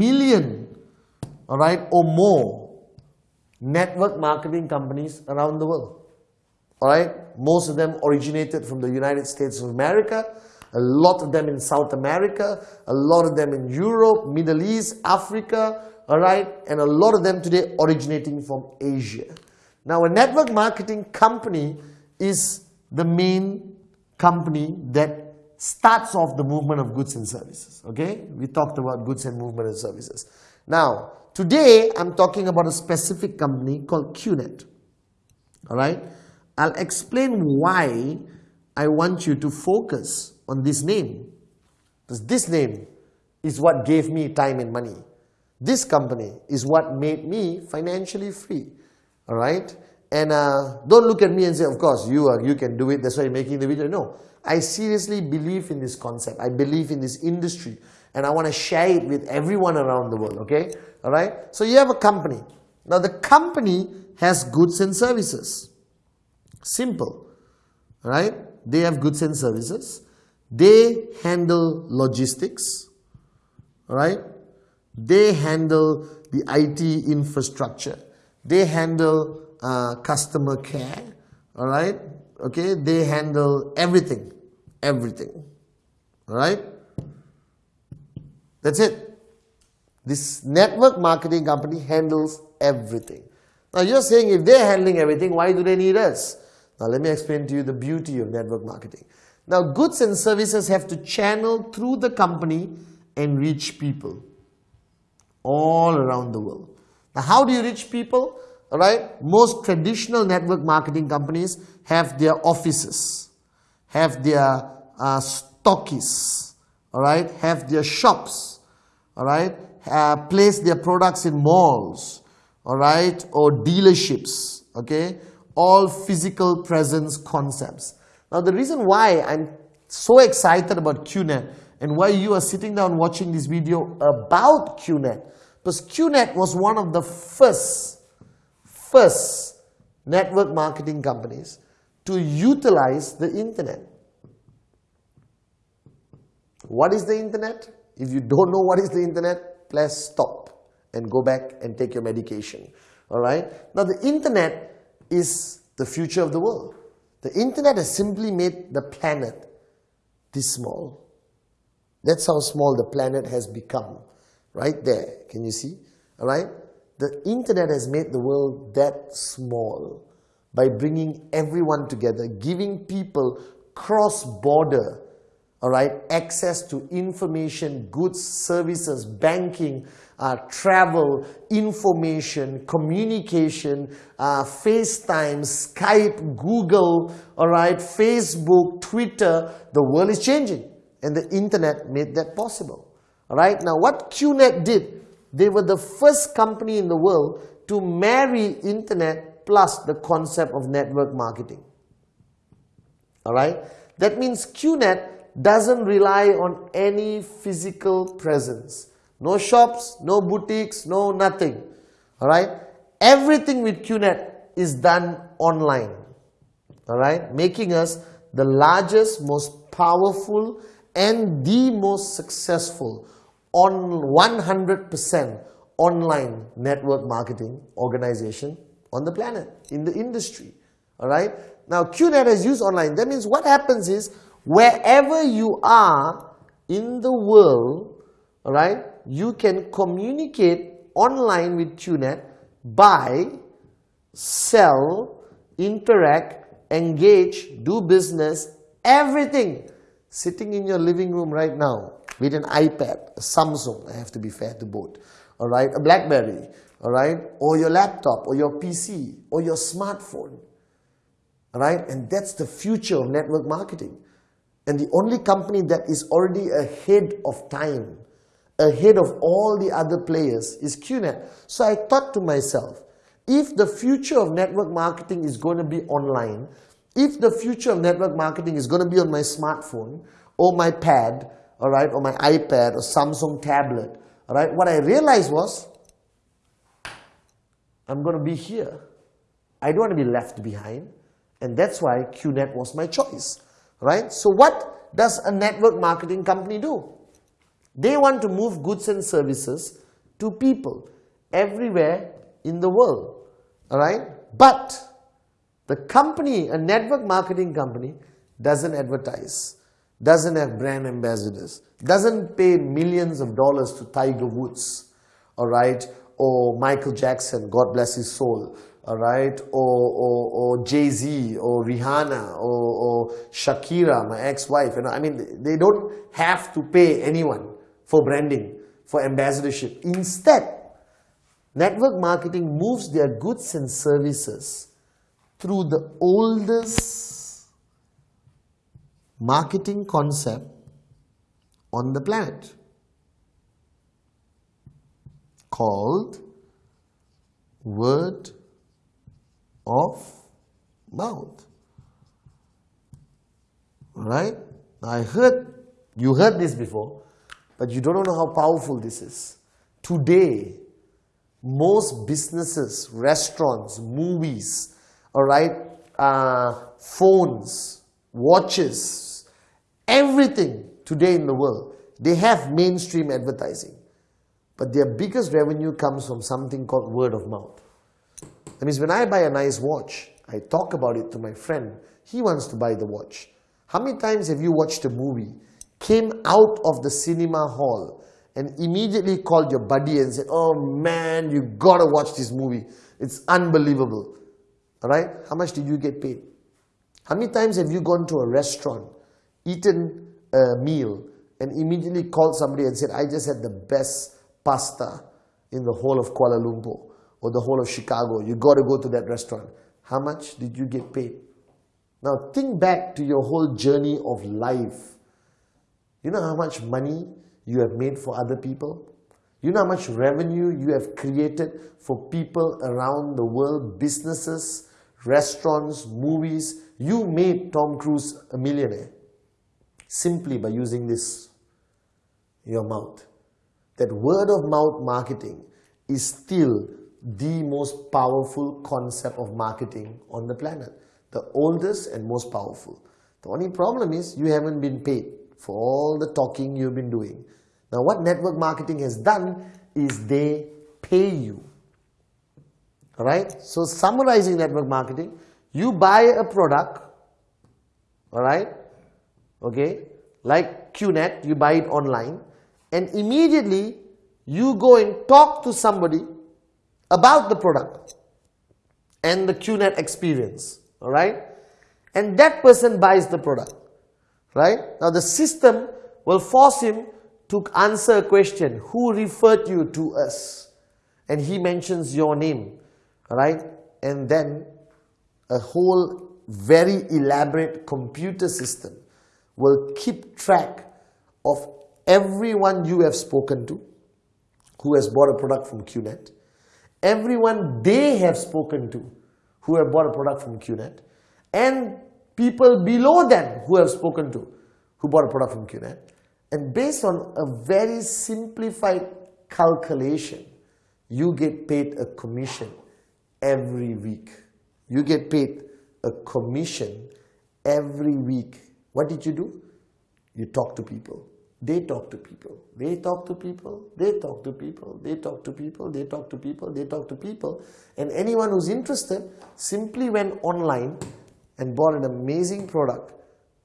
million, all right, or more network marketing companies around the world. All right, most of them originated from the United States of America, a lot of them in South America, a lot of them in Europe, Middle East, Africa, all right, and a lot of them today originating from Asia. Now, a network marketing company is the main company that starts off the movement of goods and services. Okay, we talked about goods and movement and services. Now, today I'm talking about a specific company called QNet. All right, I'll explain why I want you to focus on this name. Because this name is what gave me time and money. This company is what made me financially free. All right, and uh, don't look at me and say, of course, you are, you can do it. That's why you're making the video. No, I seriously believe in this concept. I believe in this industry and I want to share it with everyone around the world, okay? All right? So you have a company. Now the company has goods and services. Simple. All right? They have goods and services. They handle logistics. All right? They handle the IT infrastructure. They handle uh, customer care. All right? Okay they handle everything everything all right that's it. This network marketing company handles everything. Now you're saying if they're handling everything why do they need us? Now let me explain to you the beauty of network marketing. Now goods and services have to channel through the company and reach people all around the world. Now how do you reach people all right most traditional network marketing companies have their offices have their uh, all right have their shops all right uh, place their products in malls all right or dealerships okay? All physical presence concepts. Now the reason why i'm so excited about qnet and why you are sitting down watching this video about qnet because qnet was one of the first first network marketing companies to utilize the internet. What is the internet? If you don't know what is the internet, please stop and go back and take your medication. All right? Now, the internet is the future of the world. The internet has simply made the planet this small. That's how small the planet has become. Right there. Can you see? All right? The internet has made the world that small by bringing everyone together, giving people cross-border, all right, access to information, goods, services, banking, uh, travel, information, communication, uh, FaceTime, Skype, Google, all right, Facebook, Twitter. The world is changing and the internet made that possible. All right, now what QNet did they were the first company in the world to marry internet plus the concept of network marketing. Alright? That means QNet doesn't rely on any physical presence. No shops, no boutiques, no nothing. Alright? Everything with QNet is done online. Alright? Making us the largest, most powerful and the most successful on 100% online network marketing organization on the planet, in the industry. All right. Now, QNet has used online. That means what happens is wherever you are in the world, all right, you can communicate online with QNet, by sell, interact, engage, do business, everything sitting in your living room right now with an iPad, a Samsung, I have to be fair to both, all right, a Blackberry, all right, or your laptop, or your PC, or your smartphone, all right, and that's the future of network marketing. And the only company that is already ahead of time, ahead of all the other players is QNet. So I thought to myself, if the future of network marketing is going to be online, if the future of network marketing is going to be on my smartphone or my pad, all right, or my iPad or Samsung tablet, all right, what I realized was I'm going to be here. I don't want to be left behind. And that's why QNet was my choice, right? So what does a network marketing company do? They want to move goods and services to people everywhere in the world. Alright? But the company, a network marketing company, doesn't advertise, doesn't have brand ambassadors, doesn't pay millions of dollars to Tiger Woods, alright, or Michael Jackson, God bless his soul, alright, or, or, or Jay-Z, or Rihanna, or, or Shakira, my ex-wife, you know, I mean, they don't have to pay anyone for branding, for ambassadorship. Instead, network marketing moves their goods and services through the oldest marketing concept on the planet called word of mouth. Right? I heard, you heard this before, but you don't know how powerful this is. Today, most businesses, restaurants, movies, all right, uh, phones, watches, everything today in the world, they have mainstream advertising. But their biggest revenue comes from something called word of mouth. That means when I buy a nice watch, I talk about it to my friend. He wants to buy the watch. How many times have you watched a movie, came out of the cinema hall, and immediately called your buddy and said, Oh man, you gotta watch this movie. It's unbelievable. Alright? How much did you get paid? How many times have you gone to a restaurant, eaten a meal, and immediately called somebody and said, I just had the best pasta in the whole of Kuala Lumpur or the whole of Chicago. You got to go to that restaurant. How much did you get paid? Now think back to your whole journey of life. You know how much money you have made for other people? You know how much revenue you have created for people around the world, businesses, restaurants, movies. You made Tom Cruise a millionaire simply by using this, your mouth. That word of mouth marketing is still the most powerful concept of marketing on the planet. The oldest and most powerful. The only problem is you haven't been paid for all the talking you've been doing. Now what network marketing has done is they pay you. Alright? So summarizing network marketing, you buy a product, alright? Okay? Like QNet, you buy it online and immediately you go and talk to somebody about the product and the QNet experience, alright? And that person buys the product, right? Now the system will force him to answer a question, who referred you to us? And he mentions your name, right? And then a whole very elaborate computer system will keep track of everyone you have spoken to who has bought a product from QNet, everyone they have spoken to who have bought a product from QNet, and people below them who have spoken to who bought a product from QNet. And based on a very simplified calculation, you get paid a commission every week. You get paid a commission every week. What did you do? You talk to people. They talk to people. They talk to people. They talk to people. They talk to people. They talk to people. They talk to people. And anyone who's interested simply went online and bought an amazing product,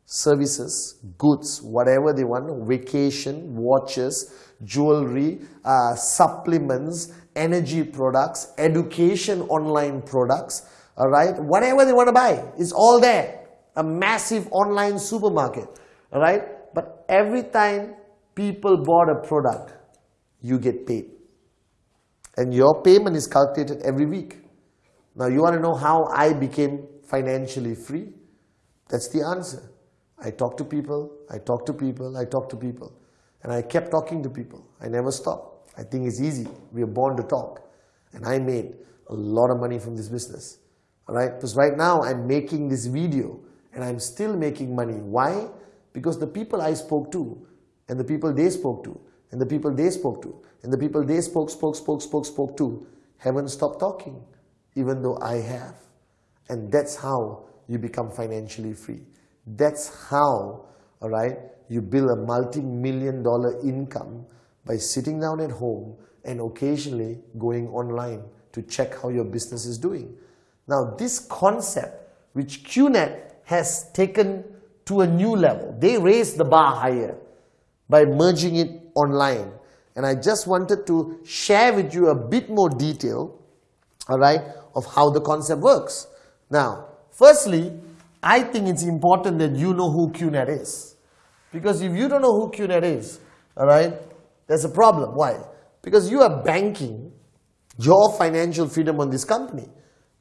services, goods, whatever they want, vacation, watches, jewelry, uh, supplements, energy products, education online products, all right, whatever they want to buy, it's all there. A massive online supermarket, right? But every time people bought a product, you get paid. And your payment is calculated every week. Now you want to know how I became financially free? That's the answer. I talk to people, I talk to people, I talk to people. And I kept talking to people. I never stopped. I think it's easy. We are born to talk. And I made a lot of money from this business. Alright? Because right now I'm making this video and I'm still making money. Why? Because the people I spoke to, and the people they spoke to, and the people they spoke to, and the people they spoke, spoke, spoke, spoke, spoke to, haven't stopped talking, even though I have. And that's how you become financially free. That's how, alright, you build a multi-million dollar income by sitting down at home and occasionally going online to check how your business is doing. Now, this concept which QNet has taken to a new level, they raised the bar higher by merging it online. And I just wanted to share with you a bit more detail, all right, of how the concept works. Now, firstly, I think it's important that you know who QNet is. Because if you don't know who QNet is, all right, there's a problem. Why? Because you are banking your financial freedom on this company,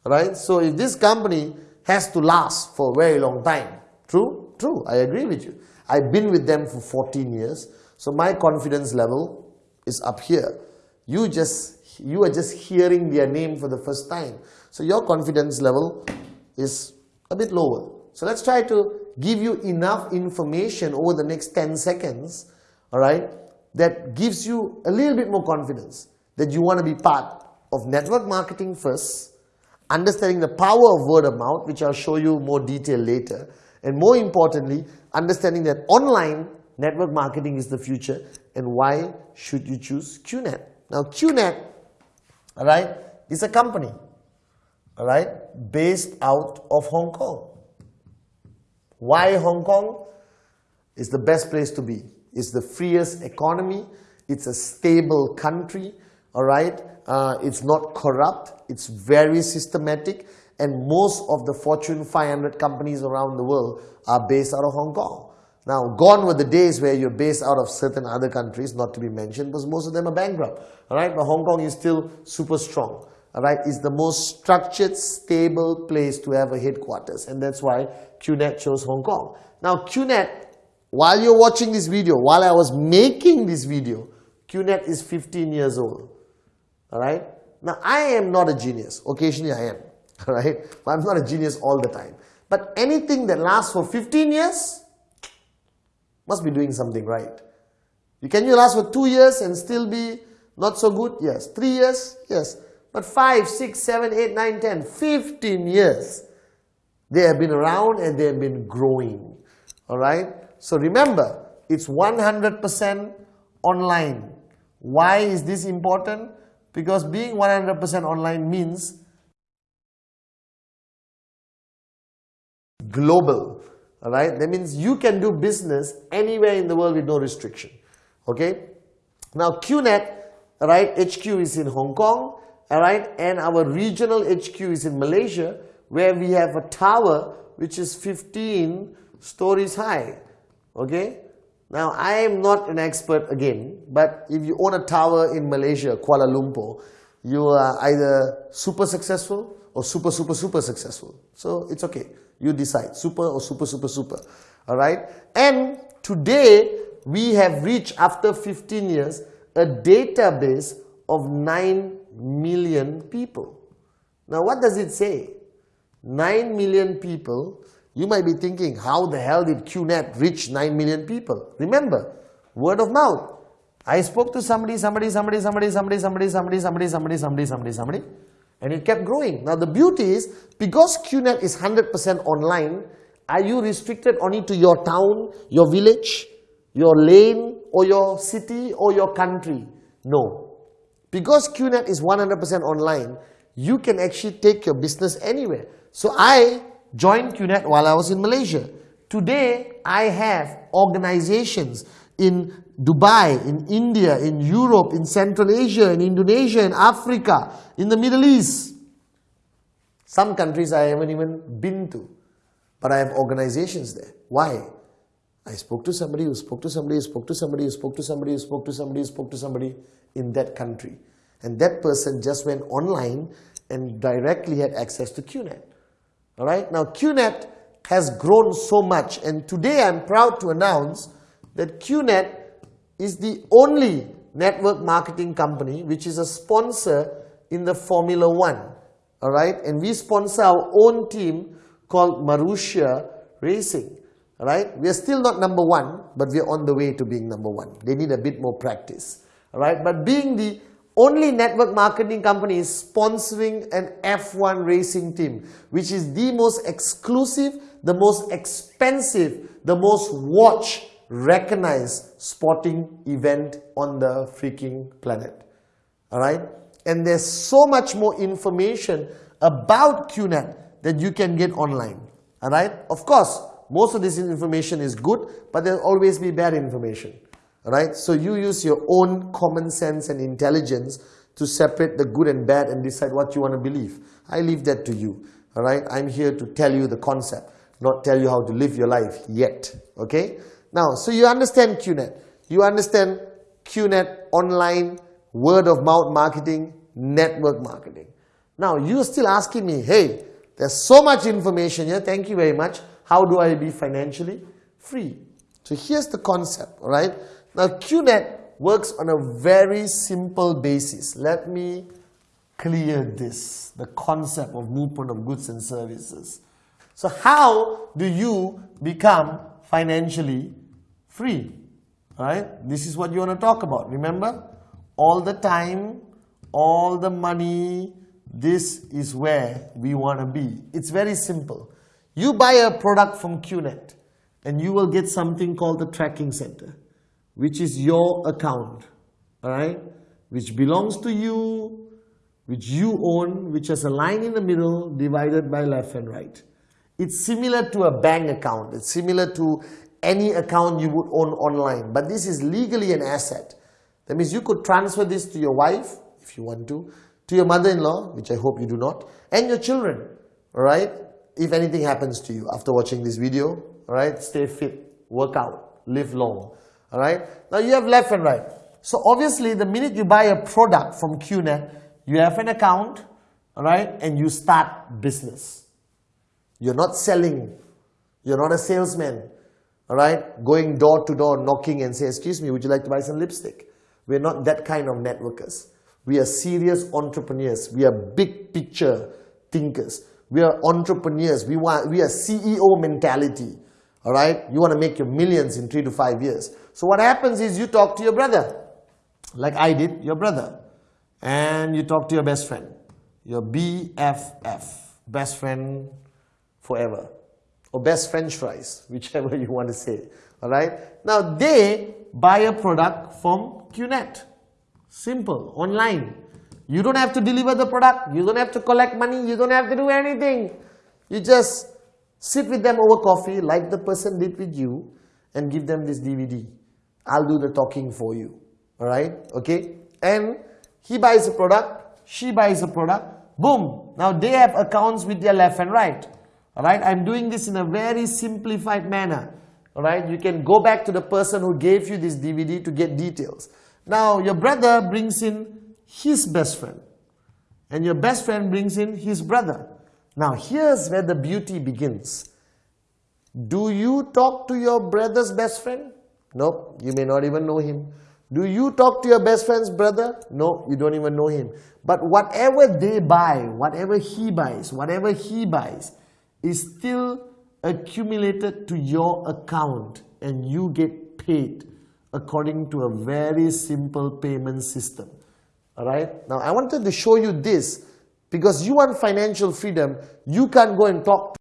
right? So if this company has to last for a very long time, true? True, I agree with you. I've been with them for 14 years, so my confidence level is up here. You just, you are just hearing their name for the first time. So your confidence level is a bit lower. So let's try to give you enough information over the next 10 seconds, all right, that gives you a little bit more confidence that you want to be part of network marketing first, understanding the power of word of mouth, which I'll show you more detail later, and more importantly, understanding that online network marketing is the future and why should you choose QNet. Now QNet, all right, is a company, all right, based out of Hong Kong. Why Hong Kong? Is the best place to be. It's the freest economy. It's a stable country. All right. Uh, it's not corrupt. It's very systematic. And most of the Fortune 500 companies around the world are based out of Hong Kong. Now, gone were the days where you're based out of certain other countries, not to be mentioned, because most of them are bankrupt. All right, but Hong Kong is still super strong. All right, it's the most structured, stable place to have a headquarters, and that's why QNet chose Hong Kong. Now, QNet, while you're watching this video, while I was making this video, QNet is 15 years old. All right. Now, I am not a genius. Occasionally, I am. All right. But I'm not a genius all the time. But anything that lasts for 15 years must be doing something right. You can you last for two years and still be not so good? Yes. Three years? Yes. But five, six, seven, eight, nine, ten, fifteen years, they have been around and they have been growing. All right. So remember, it's 100% online. Why is this important? Because being 100% online means global. Alright, that means you can do business anywhere in the world with no restriction. Okay, now QNet, right, HQ is in Hong Kong, alright, and our regional HQ is in Malaysia, where we have a tower which is 15 stories high. Okay, now, I am not an expert again, but if you own a tower in Malaysia, Kuala Lumpur, you are either super successful or super, super, super successful. So, it's okay. You decide, super or super, super, super. Alright? And today, we have reached, after 15 years, a database of 9 million people. Now, what does it say? 9 million people you might be thinking, how the hell did QNet reach 9 million people? Remember, word of mouth. I spoke to somebody, somebody, somebody, somebody, somebody, somebody, somebody, somebody, somebody, somebody, somebody, somebody, and it kept growing. Now the beauty is, because QNet is 100% online, are you restricted only to your town, your village, your lane, or your city, or your country? No. Because QNet is 100% online, you can actually take your business anywhere. So I joined QNet while I was in Malaysia. Today, I have organizations in Dubai, in India, in Europe, in Central Asia, in Indonesia, in Africa, in the Middle East. Some countries I haven't even been to, but I have organizations there. Why? I spoke to somebody who spoke to somebody who spoke to somebody who spoke to somebody who spoke to somebody who spoke to somebody in that country. And that person just went online and directly had access to QNet. All right. Now QNet has grown so much and today I'm proud to announce that QNet is the only network marketing company which is a sponsor in the Formula One. All right. And we sponsor our own team called Marussia Racing. All right. We are still not number one, but we are on the way to being number one. They need a bit more practice. All right. But being the only network marketing company is sponsoring an F1 racing team, which is the most exclusive, the most expensive, the most watched, recognized sporting event on the freaking planet. Alright? And there's so much more information about QNet that you can get online. Alright? Of course, most of this information is good, but there'll always be bad information. Alright? So you use your own common sense and intelligence to separate the good and bad and decide what you want to believe. I leave that to you. Alright? I'm here to tell you the concept, not tell you how to live your life yet. Okay? Now, so you understand QNet. You understand QNet online, word of mouth marketing, network marketing. Now, you're still asking me, hey, there's so much information here. Thank you very much. How do I be financially free? So here's the concept, all right? Now, QNet works on a very simple basis. Let me clear this, the concept of movement of goods and services. So how do you become financially free? Right? This is what you want to talk about. Remember? All the time, all the money, this is where we want to be. It's very simple. You buy a product from QNet and you will get something called the tracking center, which is your account, all right? Which belongs to you, which you own, which has a line in the middle divided by left and right. It's similar to a bank account. It's similar to any account you would own online, but this is legally an asset. That means you could transfer this to your wife, if you want to, to your mother-in-law, which I hope you do not, and your children, alright? If anything happens to you after watching this video, alright? Stay fit, work out, live long, alright? Now you have left and right. So obviously the minute you buy a product from QNet, you have an account, alright? And you start business. You're not selling. You're not a salesman, alright? Going door to door, knocking and say, excuse me, would you like to buy some lipstick? We're not that kind of networkers. We are serious entrepreneurs. We are big picture thinkers. We are entrepreneurs. We want we are CEO mentality. All right? You want to make your millions in 3 to 5 years. So what happens is you talk to your brother. Like I did, your brother. And you talk to your best friend. Your BFF, best friend forever. Or best french fries, whichever you want to say. All right? Now they buy a product from QNet. Simple, online. You don't have to deliver the product. You don't have to collect money. You don't have to do anything. You just sit with them over coffee like the person did with you and give them this DVD. I'll do the talking for you. Alright? Okay? And he buys a product, she buys a product, boom. Now they have accounts with their left and right. Alright? I'm doing this in a very simplified manner. Alright? You can go back to the person who gave you this DVD to get details. Now your brother brings in his best friend and your best friend brings in his brother. Now here's where the beauty begins. Do you talk to your brother's best friend? Nope, you may not even know him. Do you talk to your best friend's brother? No, you don't even know him. But whatever they buy, whatever he buys, whatever he buys, is still accumulated to your account and you get paid according to a very simple payment system. Alright? Now I wanted to show you this because you want financial freedom, you can't go and talk